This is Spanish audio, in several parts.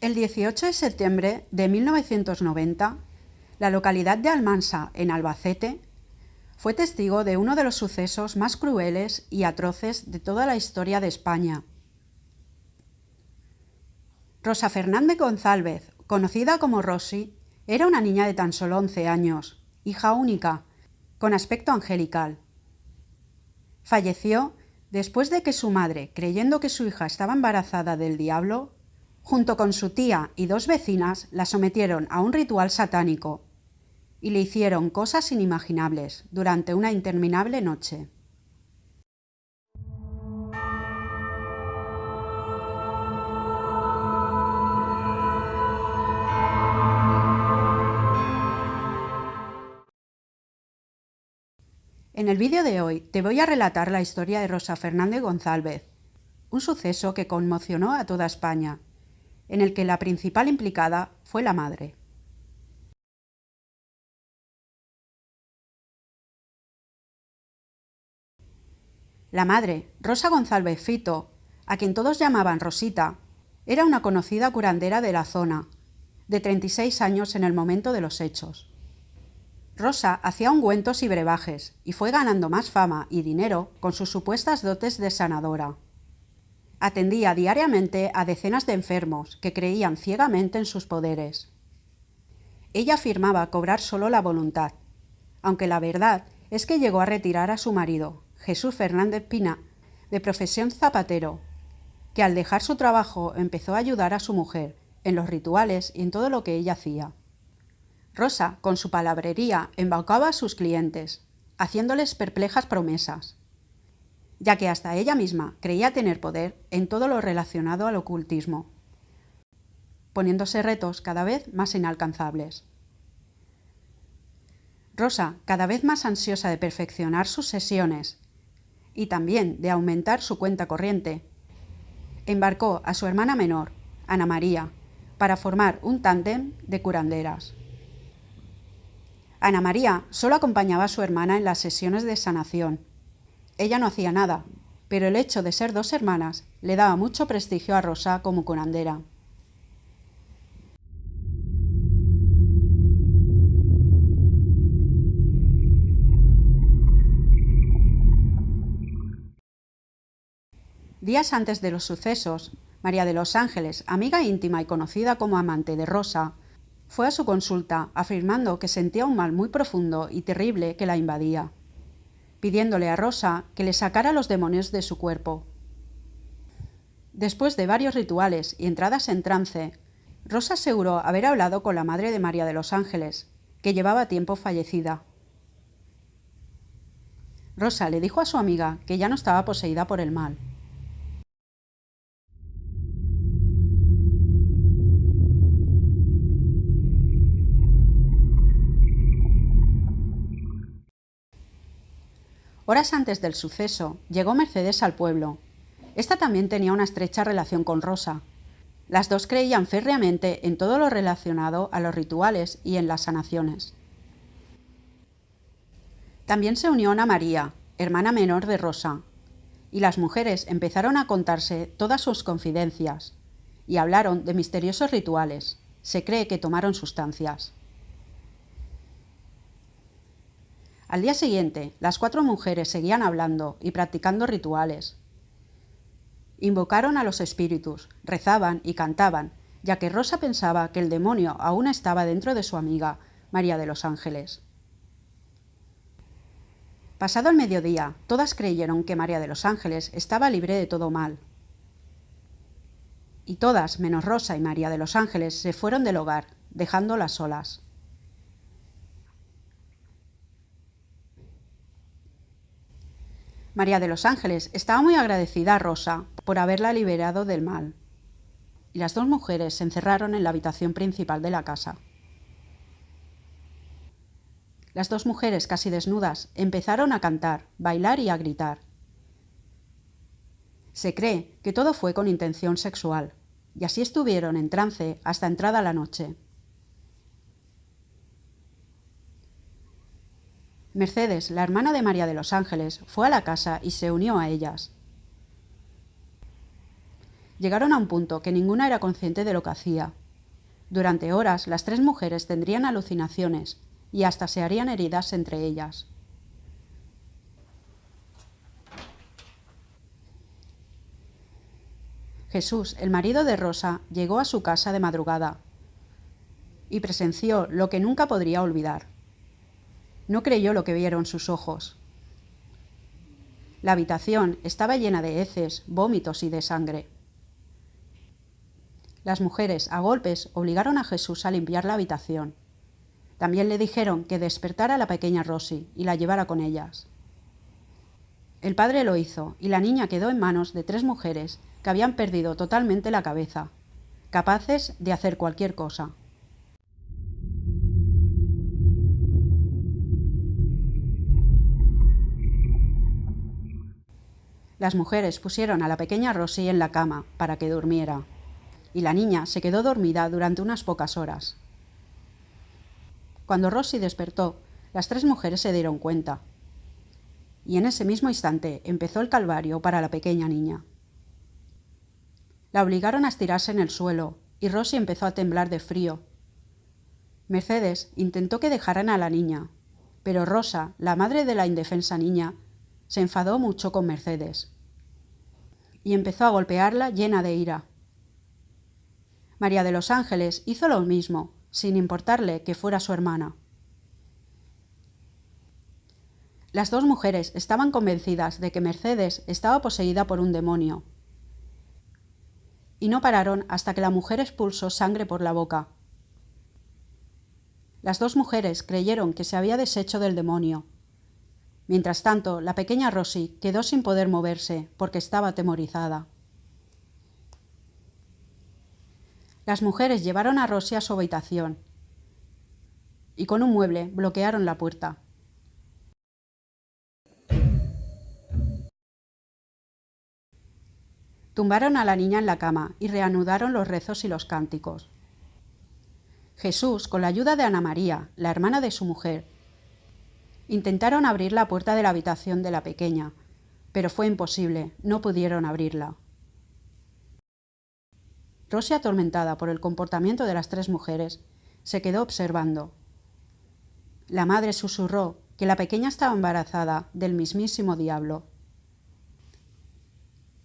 El 18 de septiembre de 1990, la localidad de Almansa, en Albacete, fue testigo de uno de los sucesos más crueles y atroces de toda la historia de España. Rosa Fernández González, conocida como Rosy, era una niña de tan solo 11 años, hija única, con aspecto angelical. Falleció después de que su madre, creyendo que su hija estaba embarazada del diablo, junto con su tía y dos vecinas la sometieron a un ritual satánico y le hicieron cosas inimaginables durante una interminable noche. En el vídeo de hoy te voy a relatar la historia de Rosa Fernández González, un suceso que conmocionó a toda España, en el que la principal implicada fue la madre. La madre, Rosa González Fito, a quien todos llamaban Rosita, era una conocida curandera de la zona, de 36 años en el momento de los hechos. Rosa hacía ungüentos y brebajes y fue ganando más fama y dinero con sus supuestas dotes de sanadora. Atendía diariamente a decenas de enfermos que creían ciegamente en sus poderes. Ella afirmaba cobrar solo la voluntad, aunque la verdad es que llegó a retirar a su marido, Jesús Fernández Pina, de profesión zapatero, que al dejar su trabajo empezó a ayudar a su mujer en los rituales y en todo lo que ella hacía. Rosa, con su palabrería, embaucaba a sus clientes, haciéndoles perplejas promesas, ya que hasta ella misma creía tener poder en todo lo relacionado al ocultismo, poniéndose retos cada vez más inalcanzables. Rosa, cada vez más ansiosa de perfeccionar sus sesiones y también de aumentar su cuenta corriente. Embarcó a su hermana menor, Ana María, para formar un tándem de curanderas. Ana María solo acompañaba a su hermana en las sesiones de sanación. Ella no hacía nada, pero el hecho de ser dos hermanas le daba mucho prestigio a Rosa como curandera. Días antes de los sucesos, María de los Ángeles, amiga íntima y conocida como amante de Rosa, fue a su consulta afirmando que sentía un mal muy profundo y terrible que la invadía, pidiéndole a Rosa que le sacara los demonios de su cuerpo. Después de varios rituales y entradas en trance, Rosa aseguró haber hablado con la madre de María de los Ángeles, que llevaba tiempo fallecida. Rosa le dijo a su amiga que ya no estaba poseída por el mal, Horas antes del suceso, llegó Mercedes al pueblo. Esta también tenía una estrecha relación con Rosa. Las dos creían férreamente en todo lo relacionado a los rituales y en las sanaciones. También se unió Ana María, hermana menor de Rosa, y las mujeres empezaron a contarse todas sus confidencias y hablaron de misteriosos rituales. Se cree que tomaron sustancias. Al día siguiente, las cuatro mujeres seguían hablando y practicando rituales. Invocaron a los espíritus, rezaban y cantaban, ya que Rosa pensaba que el demonio aún estaba dentro de su amiga, María de los Ángeles. Pasado el mediodía, todas creyeron que María de los Ángeles estaba libre de todo mal. Y todas, menos Rosa y María de los Ángeles, se fueron del hogar, dejándolas solas. María de los Ángeles estaba muy agradecida a Rosa por haberla liberado del mal. Y las dos mujeres se encerraron en la habitación principal de la casa. Las dos mujeres, casi desnudas, empezaron a cantar, bailar y a gritar. Se cree que todo fue con intención sexual, y así estuvieron en trance hasta entrada la noche. Mercedes, la hermana de María de los Ángeles, fue a la casa y se unió a ellas. Llegaron a un punto que ninguna era consciente de lo que hacía. Durante horas las tres mujeres tendrían alucinaciones y hasta se harían heridas entre ellas. Jesús, el marido de Rosa, llegó a su casa de madrugada y presenció lo que nunca podría olvidar. No creyó lo que vieron sus ojos. La habitación estaba llena de heces, vómitos y de sangre. Las mujeres, a golpes, obligaron a Jesús a limpiar la habitación. También le dijeron que despertara a la pequeña Rosy y la llevara con ellas. El padre lo hizo y la niña quedó en manos de tres mujeres que habían perdido totalmente la cabeza, capaces de hacer cualquier cosa. Las mujeres pusieron a la pequeña Rosy en la cama para que durmiera, y la niña se quedó dormida durante unas pocas horas. Cuando Rosy despertó, las tres mujeres se dieron cuenta y en ese mismo instante empezó el calvario para la pequeña niña. La obligaron a estirarse en el suelo, y Rosy empezó a temblar de frío. Mercedes intentó que dejaran a la niña, pero Rosa, la madre de la indefensa niña, se enfadó mucho con Mercedes y empezó a golpearla llena de ira. María de los Ángeles hizo lo mismo, sin importarle que fuera su hermana. Las dos mujeres estaban convencidas de que Mercedes estaba poseída por un demonio. Y no pararon hasta que la mujer expulsó sangre por la boca. Las dos mujeres creyeron que se había deshecho del demonio. Mientras tanto, la pequeña Rosy quedó sin poder moverse porque estaba atemorizada. Las mujeres llevaron a Rosy a su habitación y con un mueble bloquearon la puerta. Tumbaron a la niña en la cama y reanudaron los rezos y los cánticos. Jesús, con la ayuda de Ana María, la hermana de su mujer, intentaron abrir la puerta de la habitación de la pequeña, pero fue imposible, no pudieron abrirla. Rosy, atormentada por el comportamiento de las tres mujeres, se quedó observando. La madre susurró que la pequeña estaba embarazada del mismísimo diablo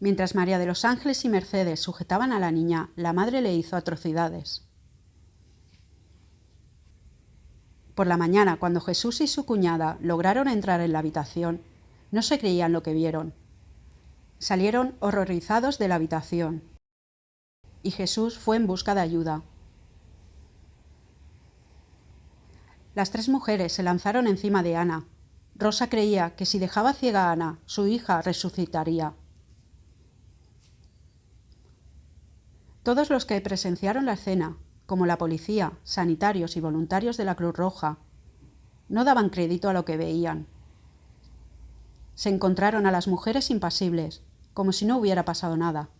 Mientras María de los Ángeles y Mercedes sujetaban a la niña, la madre le hizo atrocidades. Por la mañana, cuando Jesús y su cuñada lograron entrar en la habitación, no se creían lo que vieron. Salieron horrorizados de la habitación. Y Jesús fue en busca de ayuda. Las tres mujeres se lanzaron encima de Ana. Rosa creía que si dejaba ciega a Ana, su hija resucitaría. Todos los que presenciaron la escena, como la policía, sanitarios y voluntarios de la Cruz Roja, no daban crédito a lo que veían. Se encontraron a las mujeres impasibles, como si no hubiera pasado nada.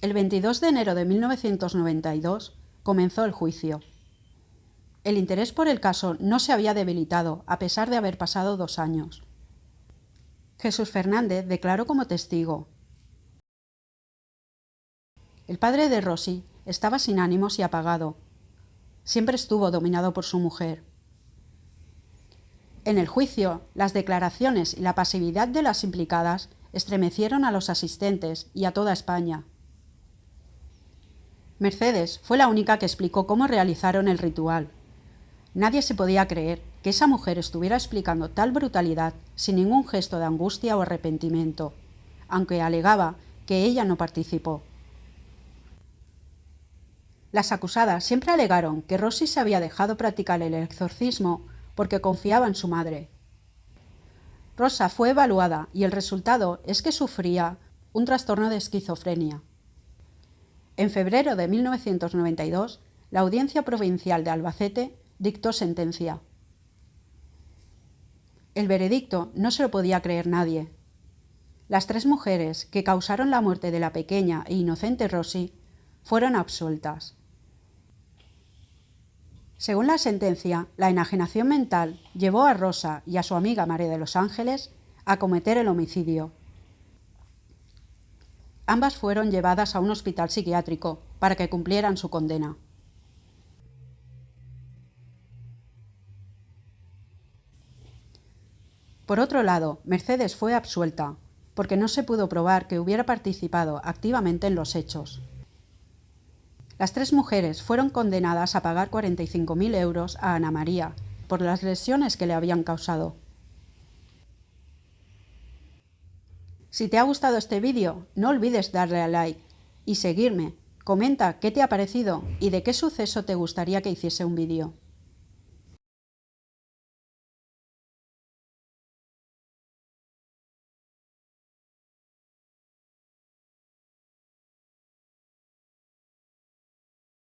El 22 de enero de 1992 comenzó el juicio. El interés por el caso no se había debilitado, a pesar de haber pasado dos años. Jesús Fernández declaró como testigo. El padre de Rosy estaba sin ánimos y apagado. Siempre estuvo dominado por su mujer. En el juicio, las declaraciones y la pasividad de las implicadas estremecieron a los asistentes y a toda España. Mercedes fue la única que explicó cómo realizaron el ritual. Nadie se podía creer que esa mujer estuviera explicando tal brutalidad sin ningún gesto de angustia o arrepentimiento, aunque alegaba que ella no participó. Las acusadas siempre alegaron que Rosy se había dejado practicar el exorcismo porque confiaba en su madre. Rosa fue evaluada y el resultado es que sufría un trastorno de esquizofrenia. En febrero de 1992, la Audiencia Provincial de Albacete dictó sentencia. El veredicto no se lo podía creer nadie. Las tres mujeres que causaron la muerte de la pequeña e inocente Rosy fueron absueltas. Según la sentencia, la enajenación mental llevó a Rosa y a su amiga María de los Ángeles a cometer el homicidio. Ambas fueron llevadas a un hospital psiquiátrico para que cumplieran su condena. Por otro lado, Mercedes fue absuelta, porque no se pudo probar que hubiera participado activamente en los hechos. Las tres mujeres fueron condenadas a pagar 45.000 euros a Ana María por las lesiones que le habían causado. Si te ha gustado este vídeo, no olvides darle a like y seguirme. Comenta qué te ha parecido y de qué suceso te gustaría que hiciese un vídeo.